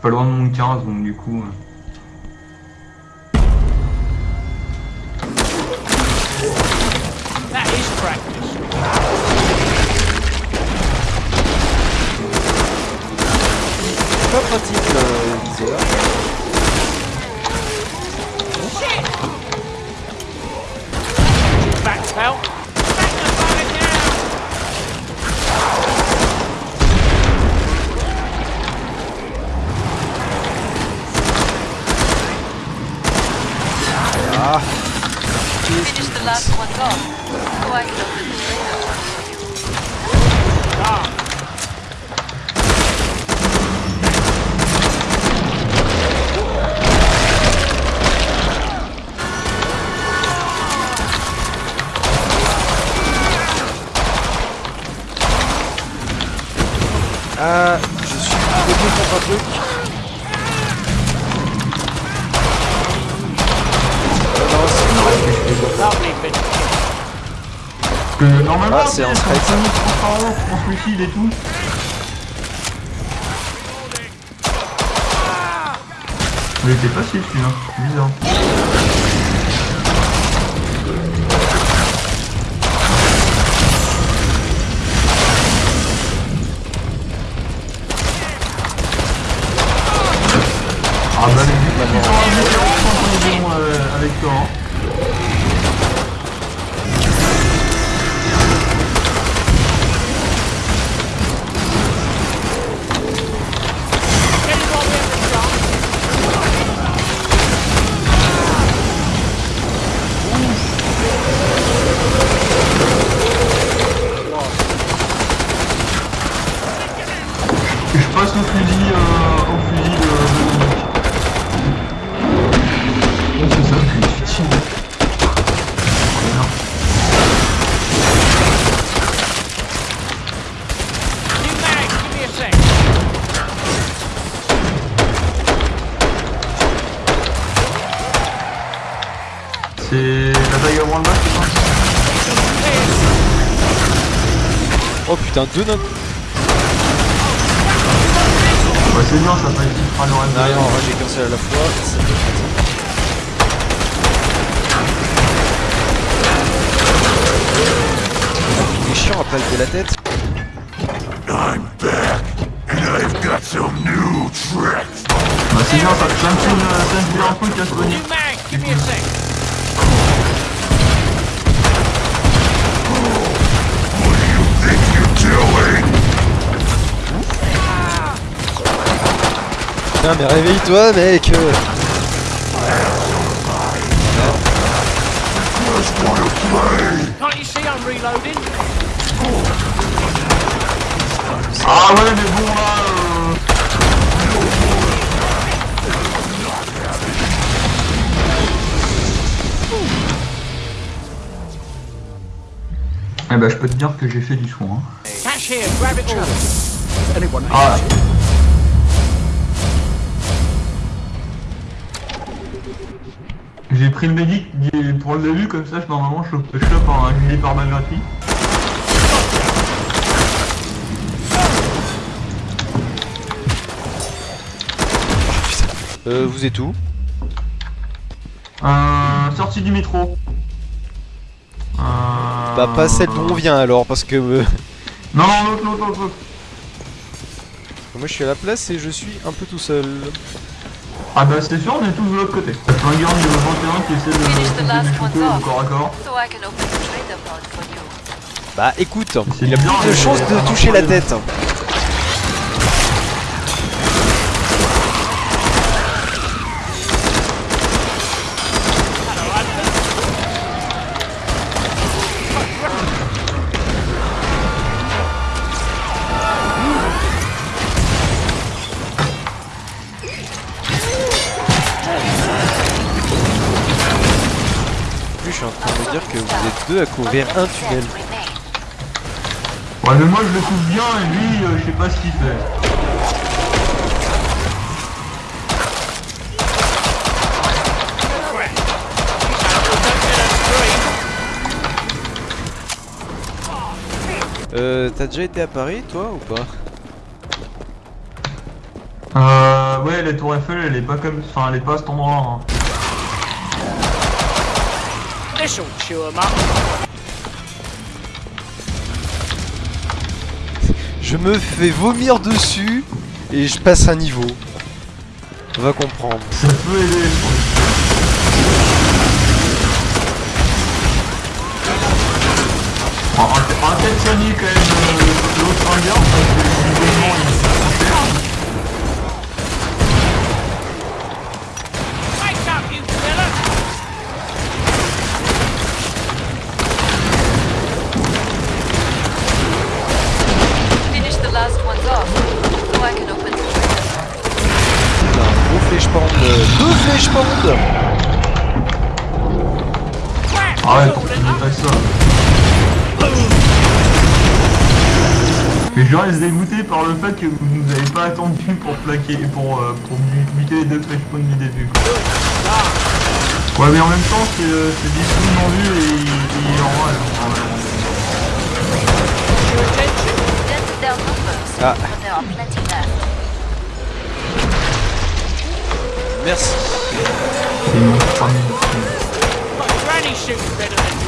pas loin de mon 15, donc du coup... euh. That is practice. C'est pas pratique le viseur. Back pal. Ah, je suis bloqué contre un truc. Euh, non, c'est- normalement, Ah, c'est tu sais, un strike. on se suicide et tout. Mais il était facile celui-là, c'est bizarre. C'est la c'est ça Oh putain, deux notes. Ouais, c'est bien, ça fait une petite phrase Non, non, en vrai, j'ai qu'un seul à la fois. c'est. Il est chiant à palper la tête. I'm back, and I've got some new tricks. Bah, c'est bien, ça fait une, ça un Putain, mais réveille-toi, mec. Ah ouais, mais bon là. Euh... Eh bah je peux te dire que j'ai fait du soin. hein. Cash here, grab it all. Ah J'ai pris le médic pour le début comme ça, je- normalement je chope, je chope un gilet pare-balles gratuit. Euh, vous êtes où? Euh, sortie du métro. Euh... Bah, pas celle d'où on vient alors, parce que. Non, non, l'autre, l'autre, l'autre. Moi, je suis à la place et je suis un peu tout seul. Ah bah c'est sûr, on est tous de l'autre côté. Plein de gars de 21 qui essaie de me au corps à corps. Bah, écoute, il a bien, plus de chances de toucher la tête. Plus, je suis en train de me dire que vous êtes deux à couvrir un tunnel. Ouais mais moi je le trouve bien et lui euh, je sais pas ce qu'il fait. Euh, t'as déjà été à Paris, toi, ou pas? Euh ouais, la tour Eiffel, elle est pas comme... Enfin, elle est pas à cet endroit. hein. This'll chew 'em up. Je me fais vomir dessus et je passe un niveau. On va comprendre. Ça peut aider. Va on va peut-être soigner quand même euh, l'autre ringard parce que Mais je reste dégoûté par le fait que vous nous avez pas attendu pour plaquer, pour, euh, pour bu- buter les deux flèches du début. quoi. Ouais mais en même temps c'est euh, c'est difficilement vu et il est en numbers, Ah. but there are plenty left. Merci.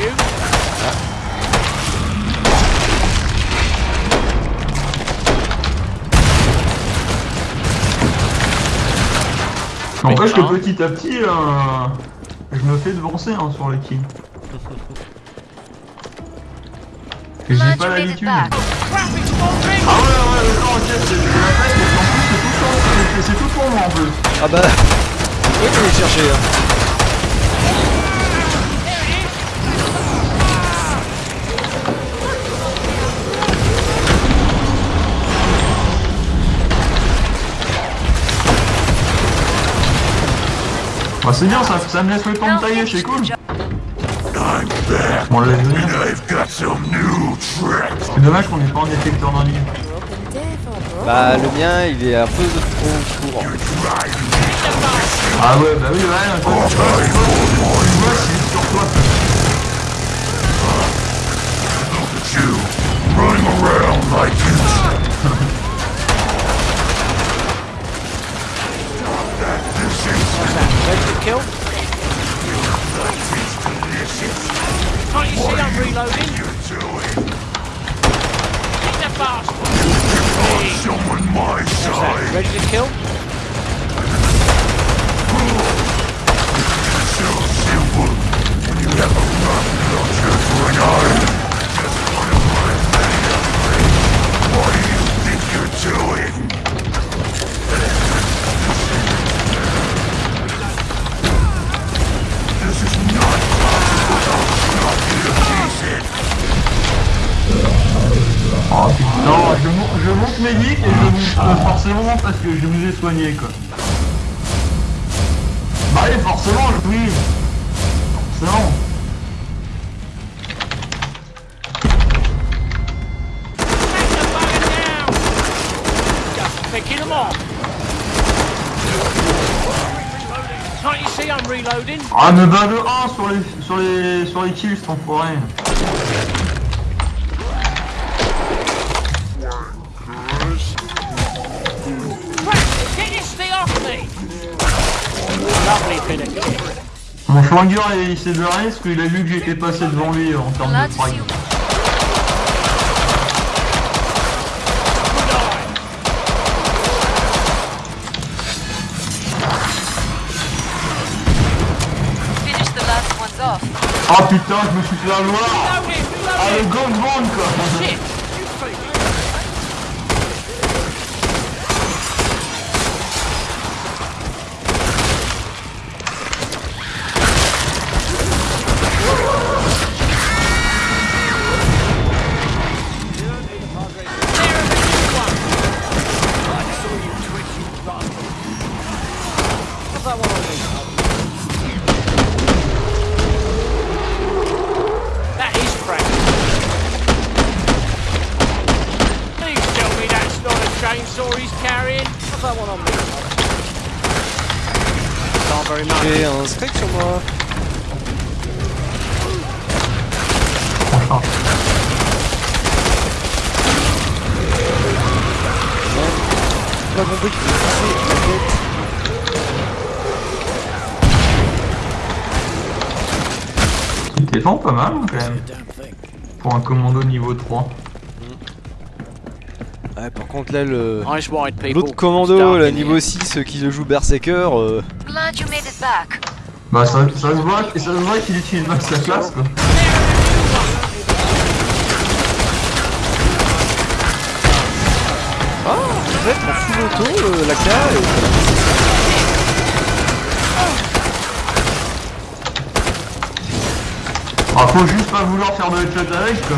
C'est N'empêche que petit à petit, euh, je me fais devancer hein, sur les kills. Et J'ai pas l'habitude. Ah ouais ouais d'accord ok c'est la fête parce qu'en plus c'est tout, pour- tout pour moi en plus. Ah bah. Oui, tu les chercher. Hein. Bah c'est bien ça, ça me laisse le temps de tailler, c'est cool. On new tricks. C'est dommage qu'on ait pas un détecteur d'un livre. Bah, le mien, il est un peu trop courant. Ah ouais bah oui ouais, toi, tu vois, tu vois, tu vois c'est sur toi. Look at you, running around like kill? Can't you see I'm reloading? Hit the bastard! Someone my side. Ready to kill? Forcément parce que je vous ai soigné quoi. Bah oui forcément, oui. Forcément. Ah me bat de 1 sur les sur les sur les kills cet enfoiré. Mon flingueur il s'est barré parce qu'il a vu que j'étais passé devant lui en termes de frag. Ah putain, je me suis fait avoir! Ah le gangbang quoi J'ai un steak sur moi. Pas compris qu'il faut pousser la tête. Il défend pas mal quand même. Pour un commando niveau 3. Ouais, par contre, là, le. L'autre commando, là, niveau here. 6, euh, qui le joue Berserker, euh, Glad you made it back. Bah ça, ça se voit, ça se voit qu'il utilise mal sa classe quoi. peut-être en full auto, euh, la K, et... Ah faut juste pas vouloir faire de headshot avec quoi.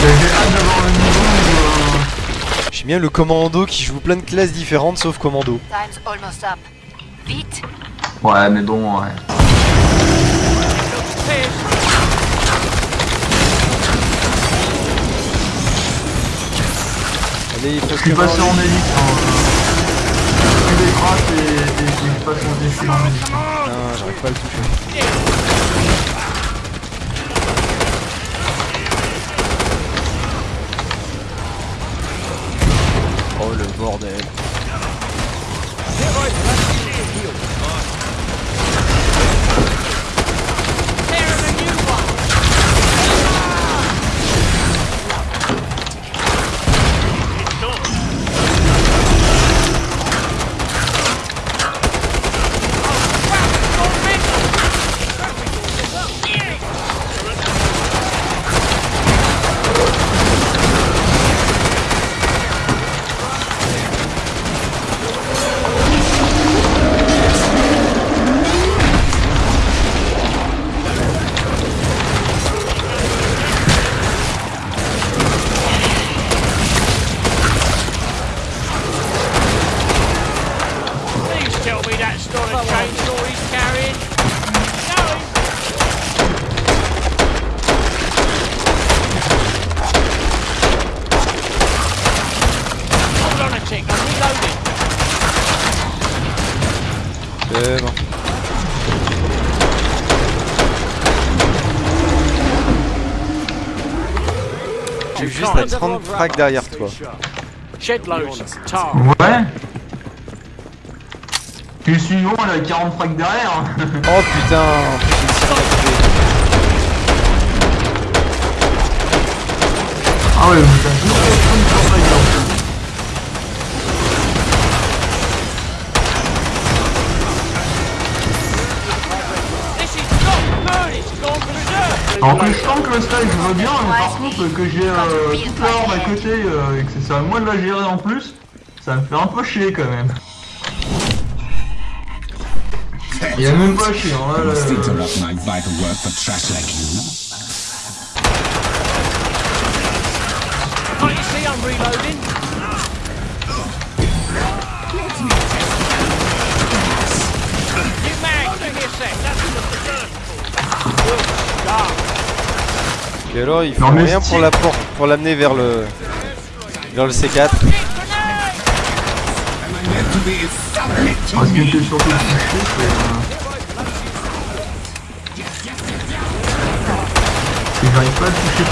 J'ai hâte d'avoir le niveau où, euh, J'aime bien le commando qui joue plein de classes différentes sauf commando. Time's almost up. Vite. Ouais mais bon ouais. Allez, Je suis passé en élite. Hein. Je suis des crasses et, et, passe en élite. Putain, j'arrive pas à le toucher. Bordel. Please tell me that's not a chainsaw he's carrying. Going. Hold on a tick, I'm reloading. C'est bon. J'ai juste à 30 frags derrière toi. Ouais. Puis le suivant il a 40 frags derrière. hein. Oh putain. Ah ouais, putain, Alors que je sens que le style je veux bien, mais par contre que j'ai euh, toute la horde à côté euh, et que c'est à moi de la gérer en plus, ça me fait un peu chier quand même. Il y a même pas chier, hein, là, là. Et alors, il faut Non, rien pour l'amener vers le le C4. Meant to be submit to Ah, ce qui me. me fait surtout chier, c'est... euh, c'est que j'arrive pas à toucher.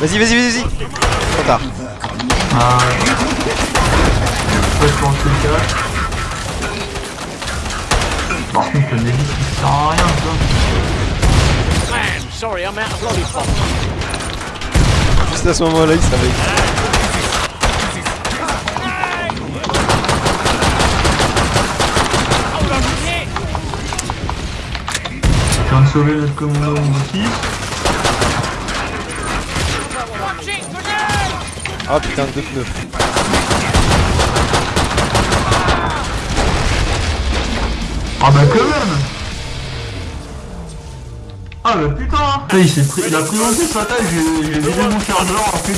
Vas-y, vas-y, vas-y. Trop. Ah... Par contre le Nelly il sert à rien. Man, sorry, I'm out of lollipop. Juste à ce moment-là, il savait. Viens de sauver notre commando niveau 6. Watch it, grenade! Ah putain, deux pneus. Ah bah quand même. Ah bah putain. Il s'est pris, il a pris aussi sa taille, j'ai vidé mon chargeur en fait